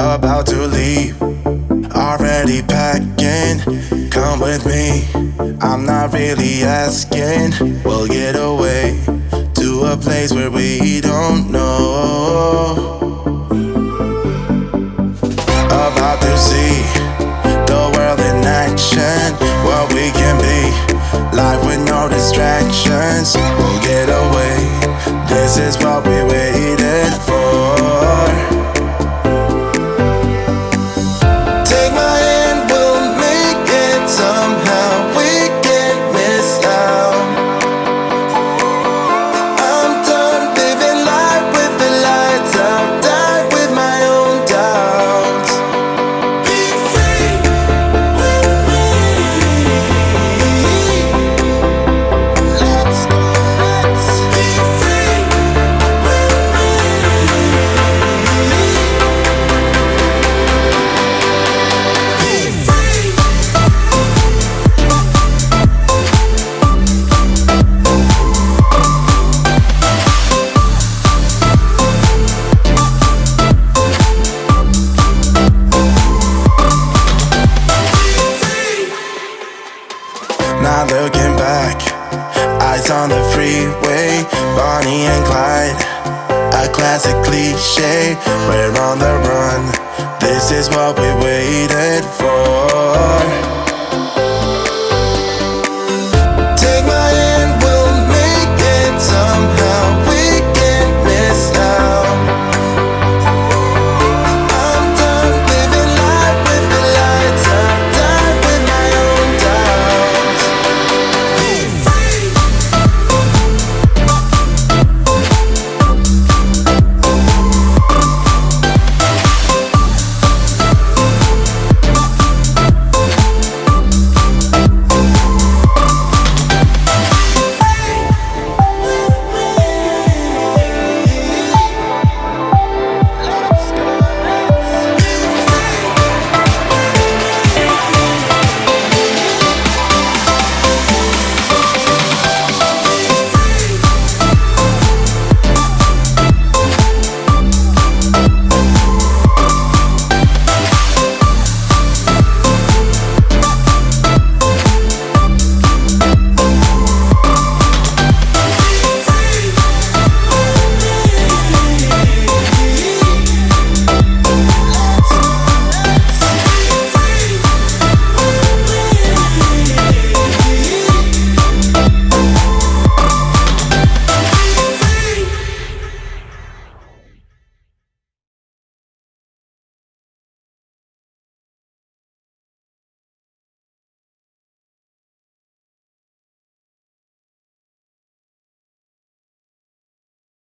about to leave. Already packing, come with me. I'm not really asking. We'll get away to a place where we don't know. About to see the world in action, what we can be. Life with no distractions, we'll get away. This is what Not looking back, eyes on the freeway, Bonnie and Clyde. A classic cliche, we're on the run. This is what we waited for.